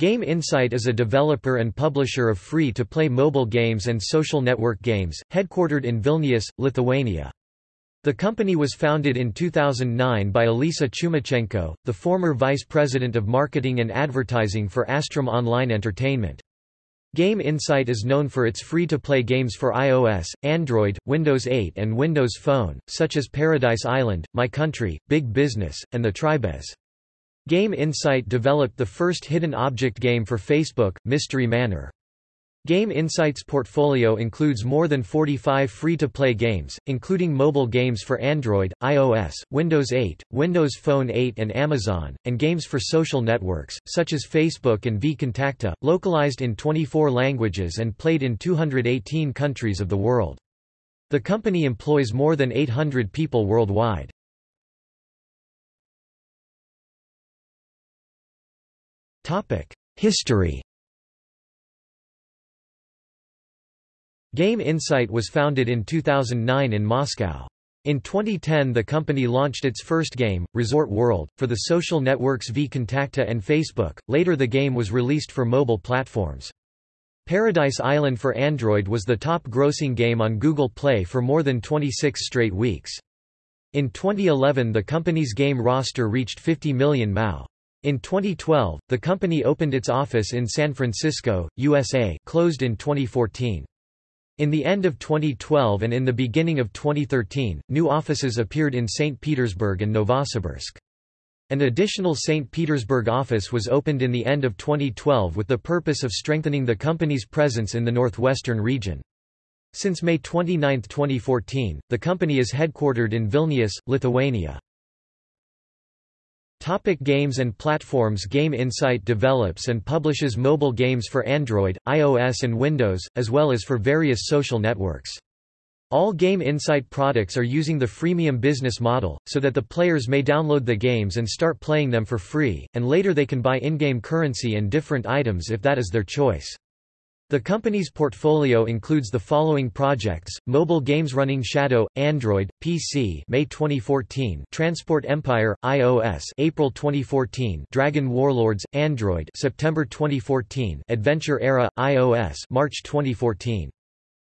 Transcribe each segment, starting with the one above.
Game Insight is a developer and publisher of free-to-play mobile games and social network games, headquartered in Vilnius, Lithuania. The company was founded in 2009 by Alisa Chumachenko, the former vice president of marketing and advertising for Astrum Online Entertainment. Game Insight is known for its free-to-play games for iOS, Android, Windows 8 and Windows Phone, such as Paradise Island, My Country, Big Business, and The Tribez. Game Insight developed the first hidden object game for Facebook, Mystery Manor. Game Insight's portfolio includes more than 45 free-to-play games, including mobile games for Android, iOS, Windows 8, Windows Phone 8 and Amazon, and games for social networks, such as Facebook and vKontakte, localized in 24 languages and played in 218 countries of the world. The company employs more than 800 people worldwide. History Game Insight was founded in 2009 in Moscow. In 2010 the company launched its first game, Resort World, for the social networks vKontakte and Facebook, later the game was released for mobile platforms. Paradise Island for Android was the top grossing game on Google Play for more than 26 straight weeks. In 2011 the company's game roster reached 50 million MAU. In 2012, the company opened its office in San Francisco, USA, closed in 2014. In the end of 2012 and in the beginning of 2013, new offices appeared in St. Petersburg and Novosibirsk. An additional St. Petersburg office was opened in the end of 2012 with the purpose of strengthening the company's presence in the northwestern region. Since May 29, 2014, the company is headquartered in Vilnius, Lithuania. Topic games and platforms Game Insight develops and publishes mobile games for Android, iOS and Windows, as well as for various social networks. All Game Insight products are using the freemium business model, so that the players may download the games and start playing them for free, and later they can buy in-game currency and different items if that is their choice. The company's portfolio includes the following projects: mobile games Running Shadow, Android, PC, May 2014; Transport Empire, iOS, April 2014; Dragon Warlords, Android, September 2014; Adventure Era, iOS, March 2014.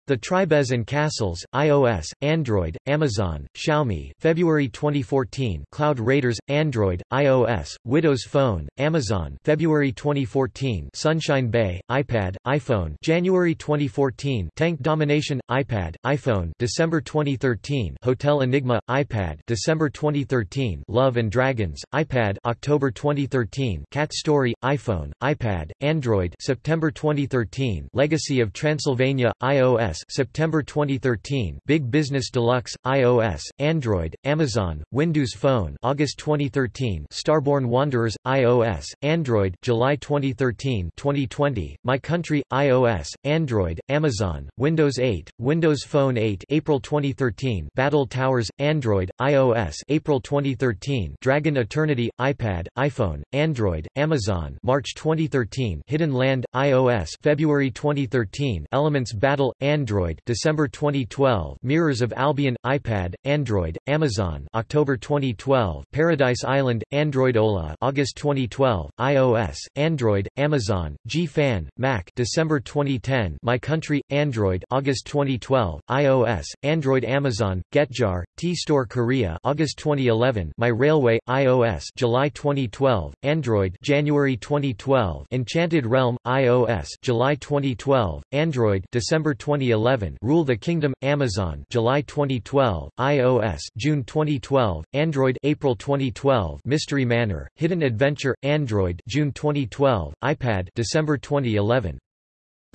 The Tribez and Castles, iOS, Android, Amazon, Xiaomi, February 2014. Cloud Raiders, Android, iOS, Windows Phone, Amazon, February 2014. Sunshine Bay, iPad, iPhone, January 2014. Tank Domination, iPad, iPhone, December 2013. Hotel Enigma, iPad, December 2013. Love and Dragons, iPad, October 2013. Cat Story, iPhone, iPad, Android, September 2013. Legacy of Transylvania, iOS, September 2013, Big Business Deluxe, iOS, Android, Amazon, Windows Phone, August 2013, Starborn Wanderers, iOS, Android, July 2013, 2020, My Country, iOS, Android, Amazon, Windows 8, Windows Phone 8, April 2013, Battle Towers, Android, iOS, April 2013, Dragon Eternity, iPad, iPhone, Android, Amazon, March 2013, Hidden Land, iOS, February 2013, Elements Battle, Android Android December 2012 Mirrors of Albion iPad Android Amazon October 2012 Paradise Island Android Ola August 2012 iOS Android Amazon G-Fan Mac December 2010 My Country Android August 2012 iOS Android Amazon GetJar T-Store Korea August 2011 My Railway iOS July 2012 Android January 2012 Enchanted Realm iOS July 2012 Android December 2011 2011 Rule the Kingdom Amazon July 2012 iOS June 2012 Android April 2012 Mystery Manor Hidden Adventure Android June 2012 iPad December 2011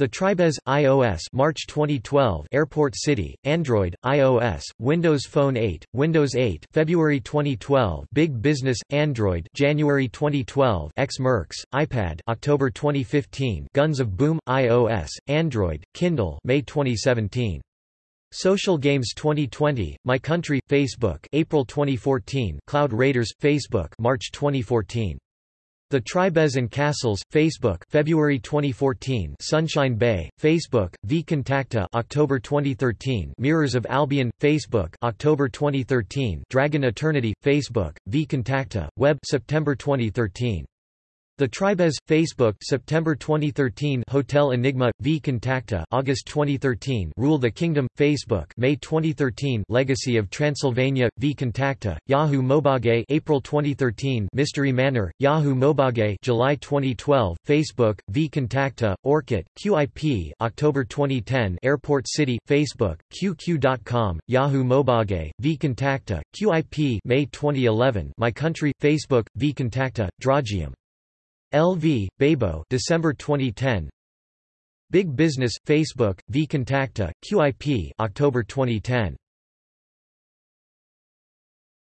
the Tribez, iOS March 2012 Airport City, Android, iOS, Windows Phone 8, Windows 8 February 2012 Big Business, Android January 2012 X-Mercs, iPad October 2015 Guns of Boom, iOS, Android, Kindle May 2017 Social Games 2020, My Country, Facebook April 2014 Cloud Raiders, Facebook March 2014 the Tribez and Castles, Facebook, February 2014. Sunshine Bay, Facebook, vKontakte, October 2013. Mirrors of Albion, Facebook, October 2013. Dragon Eternity, Facebook, vKontakte, Web, September 2013. The Tribez, Facebook September 2013 Hotel Enigma, vKontakte August 2013 Rule the Kingdom, Facebook May 2013 Legacy of Transylvania, vKontakte, Yahoo Mobage April 2013 Mystery Manor, Yahoo Mobage July 2012 Facebook, vKontakte, Orkut, QIP October 2010 Airport City, Facebook, QQ.com, Yahoo Mobage, vKontakte, QIP May 2011 My Country, Facebook, V Contacta, Draugiem LV, Bebo December 2010 Big Business, Facebook, vKontakte, QIP October 2010